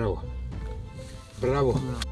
Bravo. Bravo.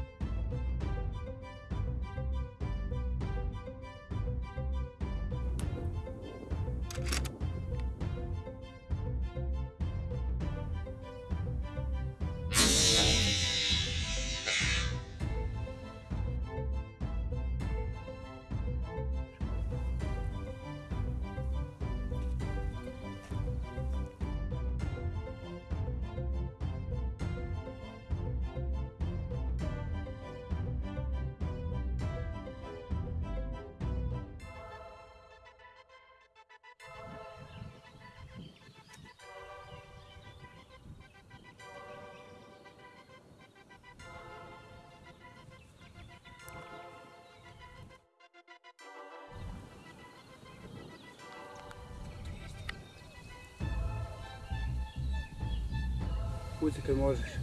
coisa que nós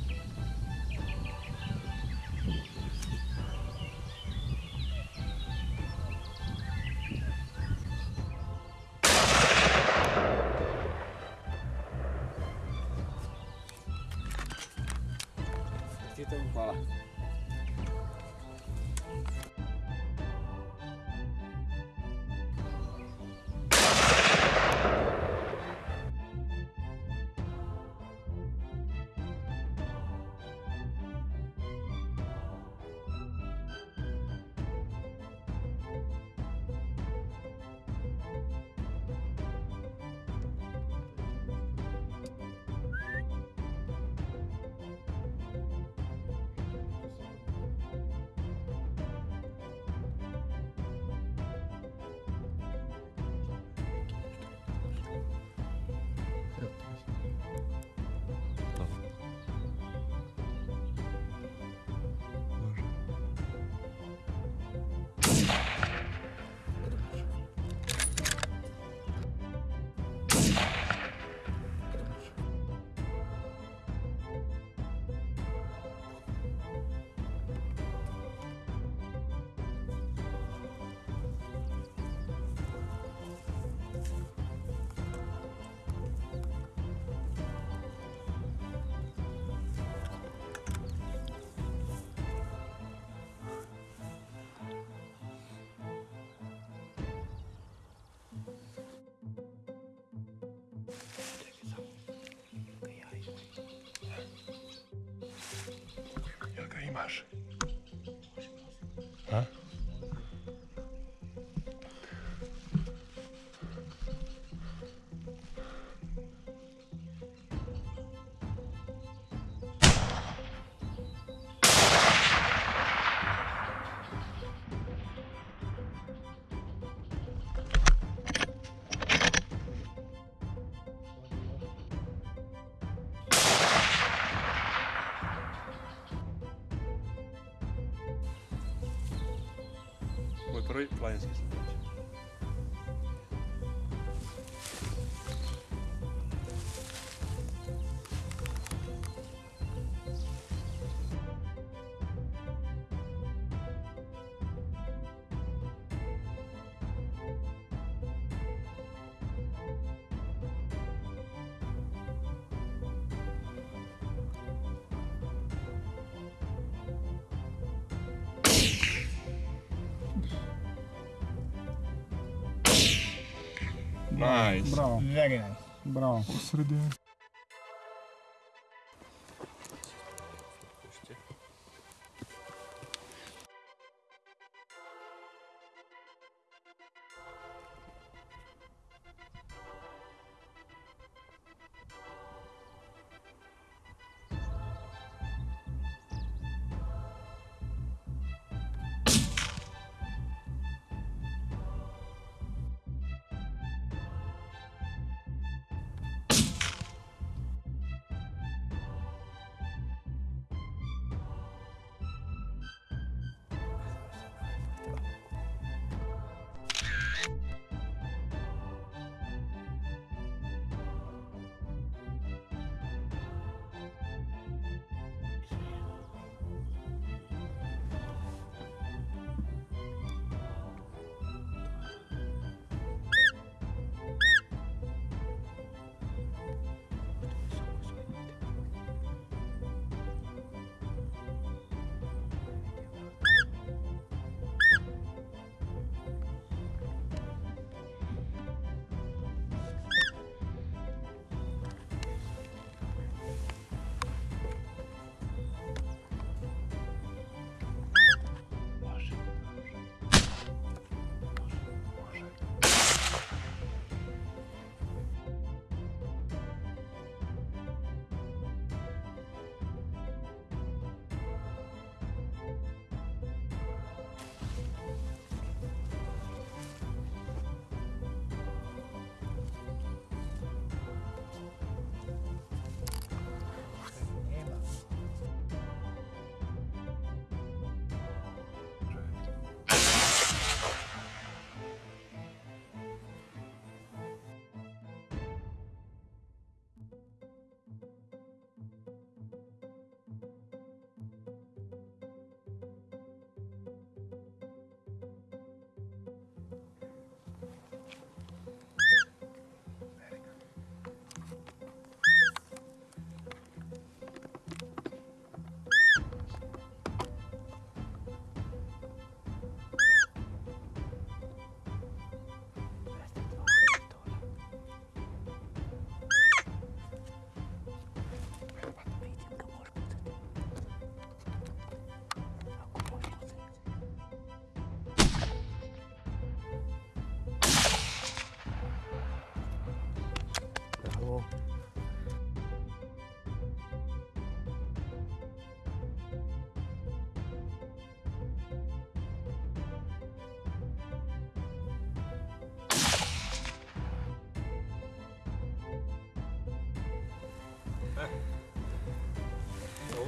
Маши. А? three players. Nice. Bravo. Very nice. Bravo.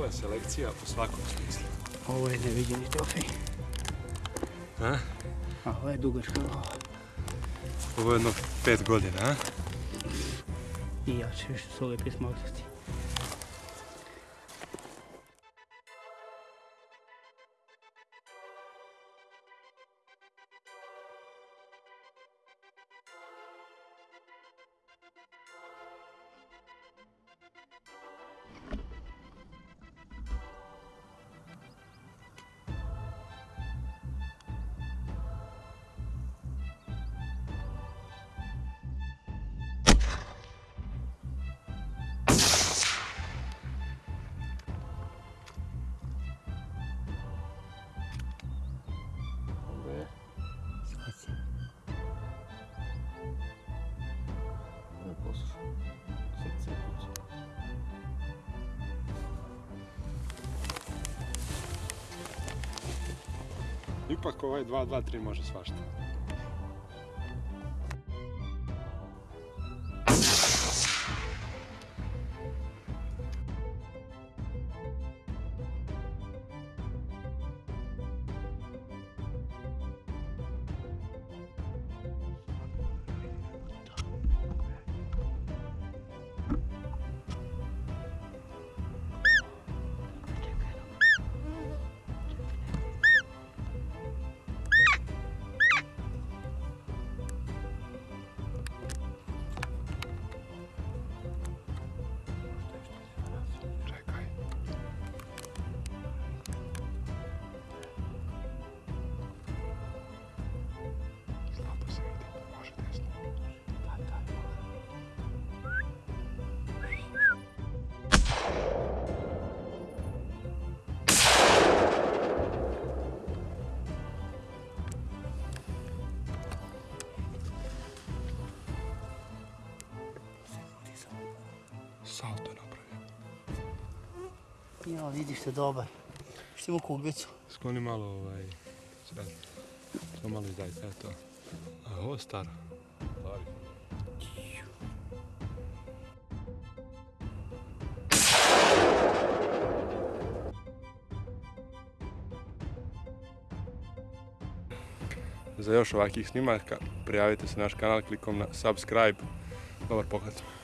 Dobra selekcija u svakom smislu. Ovo je neviđeni trofej. A? A ovo je dugačka glava. Ovo je jedno pet godina, a? I jače što su lijepi smokrati. Ipak ovaj 2-2-3 može svašta. Salto je napravio. Ja, vidiš se dobar. Što ima kuglicu. Skloni malo ovaj... Sad. To malo izdaj, kaj je to? A ovo je staro. Za još ovakvih snimaka prijavite se na naš kanal klikom na subscribe. Dobar pogled.